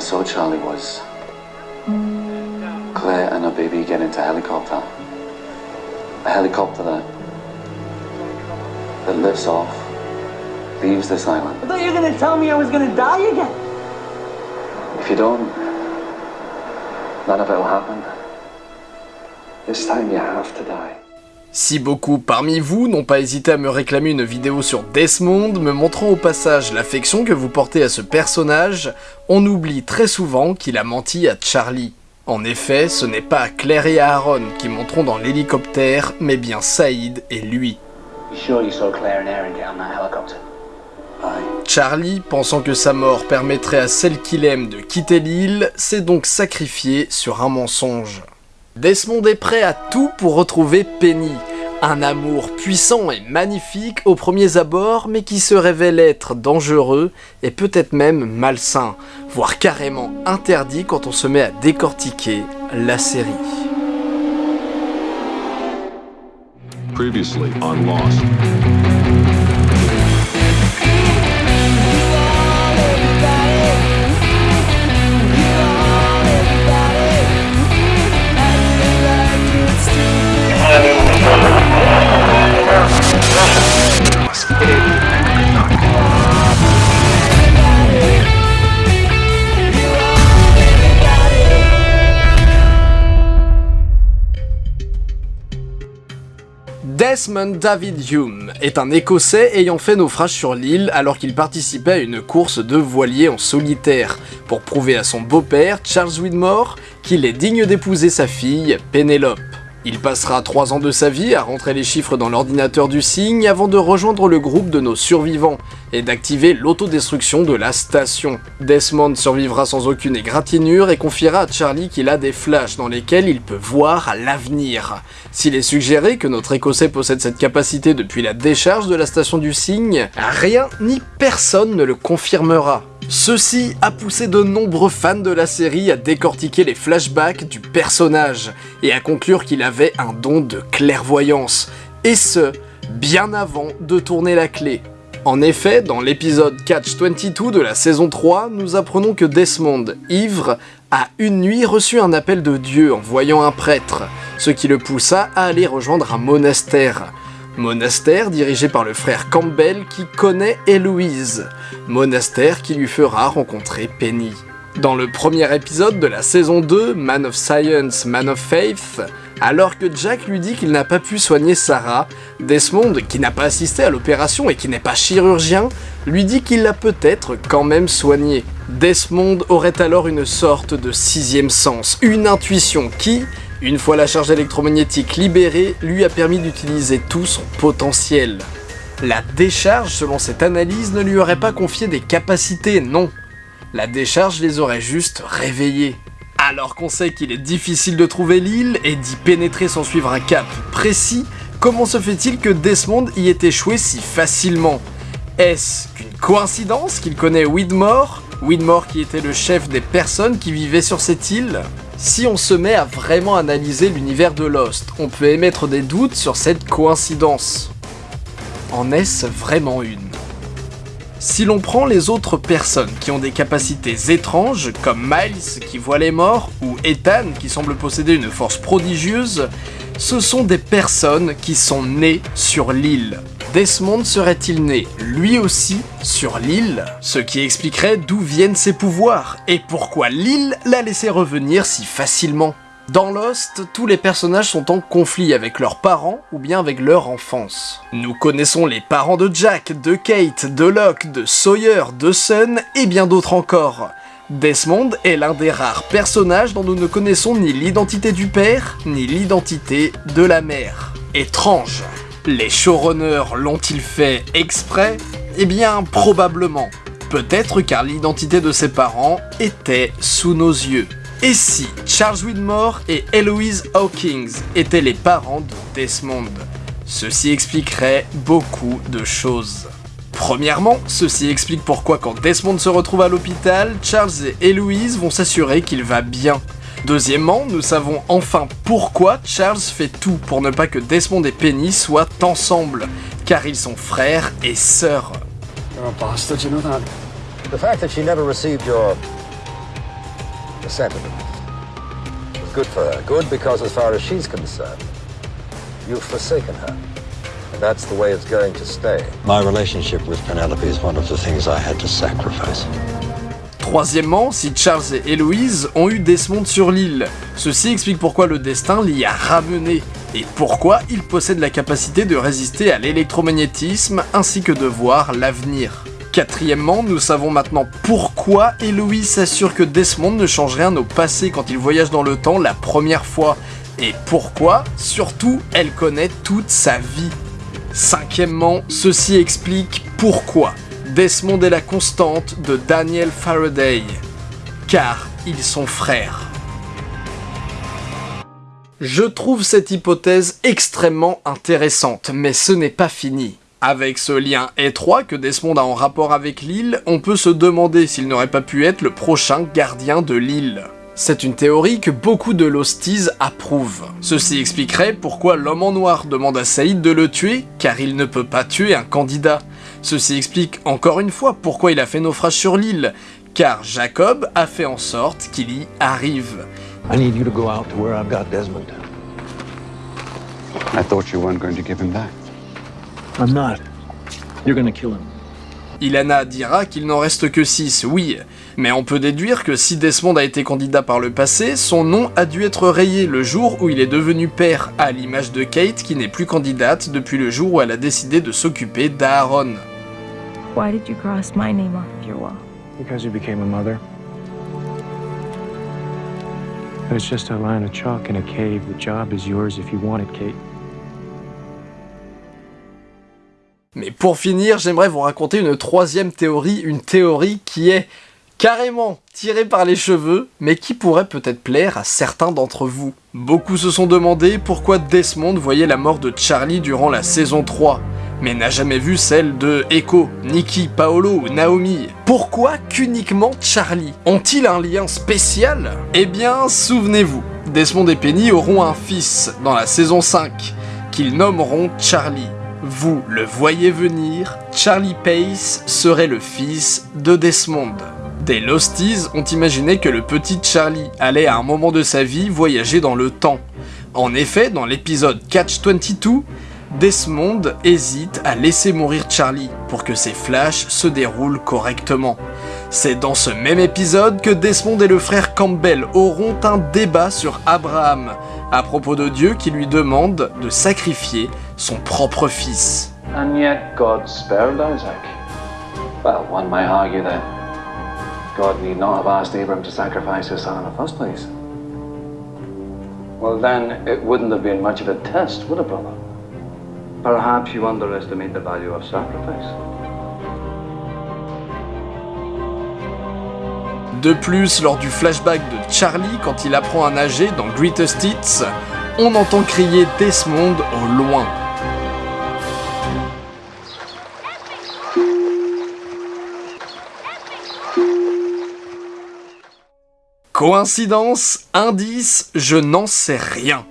I saw Charlie was Claire and her baby get into a helicopter. A helicopter that that lifts off, leaves this island. I thought you were gonna tell me I was gonna die again. If you don't, none of it will happen. This time you have to die. Si beaucoup parmi vous n'ont pas hésité à me réclamer une vidéo sur Desmond, me montrant au passage l'affection que vous portez à ce personnage, on oublie très souvent qu'il a menti à Charlie. En effet, ce n'est pas Claire et Aaron qui monteront dans l'hélicoptère, mais bien Saïd et lui. Charlie, pensant que sa mort permettrait à celle qu'il aime de quitter l'île, s'est donc sacrifié sur un mensonge. Desmond est prêt à tout pour retrouver Penny, un amour puissant et magnifique aux premiers abords, mais qui se révèle être dangereux et peut-être même malsain, voire carrément interdit quand on se met à décortiquer la série. Desmond David Hume est un Écossais ayant fait naufrage sur l'île alors qu'il participait à une course de voilier en solitaire pour prouver à son beau-père, Charles Widmore, qu'il est digne d'épouser sa fille, Pénélope. Il passera 3 ans de sa vie à rentrer les chiffres dans l'ordinateur du cygne avant de rejoindre le groupe de nos survivants et d'activer l'autodestruction de la station. Desmond survivra sans aucune égratignure et confiera à Charlie qu'il a des flashs dans lesquels il peut voir l'avenir. S'il est suggéré que notre écossais possède cette capacité depuis la décharge de la station du cygne, rien ni personne ne le confirmera. Ceci a poussé de nombreux fans de la série à décortiquer les flashbacks du personnage et à conclure qu'il avait un don de clairvoyance, et ce, bien avant de tourner la clé. En effet, dans l'épisode Catch 22 de la saison 3, nous apprenons que Desmond, ivre, a une nuit reçu un appel de Dieu en voyant un prêtre, ce qui le poussa à aller rejoindre un monastère. Monastère dirigé par le frère Campbell qui connaît Héloïse. Monastère qui lui fera rencontrer Penny. Dans le premier épisode de la saison 2, Man of Science, Man of Faith, alors que Jack lui dit qu'il n'a pas pu soigner Sarah, Desmond, qui n'a pas assisté à l'opération et qui n'est pas chirurgien, lui dit qu'il l'a peut-être quand même soignée. Desmond aurait alors une sorte de sixième sens, une intuition qui, une fois la charge électromagnétique libérée, lui a permis d'utiliser tout son potentiel. La décharge, selon cette analyse, ne lui aurait pas confié des capacités, non. La décharge les aurait juste réveillés. Alors qu'on sait qu'il est difficile de trouver l'île et d'y pénétrer sans suivre un cap précis, comment se fait-il que Desmond y ait échoué si facilement? Est-ce qu'une coïncidence qu'il connaît Widmore? Widmore qui était le chef des personnes qui vivaient sur cette île? Si on se met à vraiment analyser l'univers de Lost, on peut émettre des doutes sur cette coïncidence. En est-ce vraiment une? Si l'on prend les autres personnes qui ont des capacités étranges, comme Miles qui voit les morts, ou Ethan qui semble posséder une force prodigieuse, ce sont des personnes qui sont nées sur l'île. Desmond serait-il né, lui aussi, sur l'île? Ce qui expliquerait d'où viennent ses pouvoirs, et pourquoi l'île l'a laissé revenir si facilement? Dans Lost, tous les personnages sont en conflit avec leurs parents ou bien avec leur enfance. Nous connaissons les parents de Jack, de Kate, de Locke, de Sawyer, de Sun et bien d'autres encore. Desmond est l'un des rares personnages dont nous ne connaissons ni l'identité du père, ni l'identité de la mère. Étrange. Les showrunners l'ont-ils fait exprès? Eh bien, probablement. Peut-être car l'identité de ses parents était sous nos yeux. Et si Charles Widmore et Eloise Hawkins étaient les parents de Desmond? Ceci expliquerait beaucoup de choses. Premièrement, ceci explique pourquoi quand Desmond se retrouve à l'hôpital, Charles et Eloise vont s'assurer qu'il va bien. Deuxièmement, nous savons enfin pourquoi Charles fait tout pour ne pas que Desmond et Penny soient ensemble, car ils sont frères et sœurs. You're a bastard, you know that? The fact that she never received your separately. Good for her. Good because as far as she's concerned, you've forsaken her. And that's the way it's going to stay. My relationship with Penelope is one of the things I had to sacrifice. Troisièmement, si Charles et Héloïse ont eu Desmond sur l'île, ceci explique pourquoi le destin l'y a ramené, et pourquoi il possède la capacité de résister à l'électromagnétisme ainsi que de voir l'avenir. Quatrièmement, nous savons maintenant pourquoi Héloïse s'assure que Desmond ne change rien au passé quand il voyage dans le temps la première fois, et pourquoi, surtout, elle connaît toute sa vie. Cinquièmement, ceci explique pourquoi Desmond est la constante de Daniel Faraday, car ils sont frères. Je trouve cette hypothèse extrêmement intéressante, mais ce n'est pas fini. Avec ce lien étroit que Desmond a en rapport avec l'île, on peut se demander s'il n'aurait pas pu être le prochain gardien de l'île. C'est une théorie que beaucoup de Losties approuvent. Ceci expliquerait pourquoi l'homme en noir demande à Saïd de le tuer, car il ne peut pas tuer un candidat. Ceci explique encore une fois pourquoi il a fait naufrage sur l'île, car Jacob a fait en sorte qu'il y arrive. I need you to go out to where I've got Desmond. I thought you weren't going to give him back. I'm not. You're gonna kill him. Ilana dira qu'il n'en reste que 6, oui, mais on peut déduire que si Desmond a été candidat par le passé, son nom a dû être rayé le jour où il est devenu père, à l'image de Kate qui n'est plus candidate depuis le jour où elle a décidé de s'occuper d'Aaron. Why did you cross my name off of your wall? Because you became a mother. It's just a line of chalk in a cave. The job is yours if you want it, Kate. Mais pour finir, j'aimerais vous raconter une troisième théorie, une théorie qui est carrément tirée par les cheveux, mais qui pourrait peut-être plaire à certains d'entre vous. Beaucoup se sont demandé pourquoi Desmond voyait la mort de Charlie durant la saison 3, mais n'a jamais vu celle de Echo, Nikki, Paolo ou Naomi. Pourquoi qu'uniquement Charlie? Ont-ils un lien spécial? Eh bien, souvenez-vous, Desmond et Penny auront un fils dans la saison 5, qu'ils nommeront Charlie. Vous le voyez venir, Charlie Pace serait le fils de Desmond. Des Losties ont imaginé que le petit Charlie allait à un moment de sa vie voyager dans le temps. En effet, dans l'épisode Catch 22, Desmond hésite à laisser mourir Charlie pour que ses flashs se déroulent correctement. C'est dans ce même épisode que Desmond et le frère Campbell auront un débat sur Abraham, à propos de Dieu qui lui demande de sacrifier son propre fils. And yet God spared Isaac. Well, one might argue that God need not have asked Abram to sacrifice his son in the first place. Well, then, it wouldn't have been much of a test, would it, brother? Perhaps you underestimate the value of sacrifice. De plus, lors du flashback de Charlie, quand il apprend à nager dans Greatest Hits, on entend crier Desmond au loin. Coïncidence Indice Je n'en sais rien.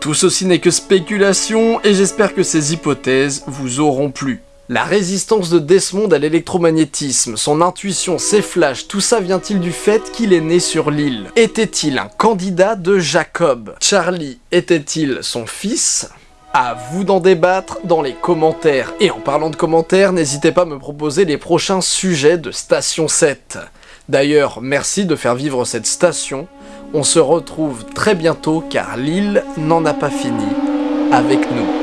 Tout ceci n'est que spéculation et j'espère que ces hypothèses vous auront plu. La résistance de Desmond à l'électromagnétisme, son intuition, ses flashs, tout ça vient-il du fait qu'il est né sur l'île? Était-il un candidat de Jacob? Charlie était-il son fils? À vous d'en débattre dans les commentaires. Et en parlant de commentaires, n'hésitez pas à me proposer les prochains sujets de Station 7. D'ailleurs, merci de faire vivre cette station. On se retrouve très bientôt car l'île n'en a pas fini avec nous.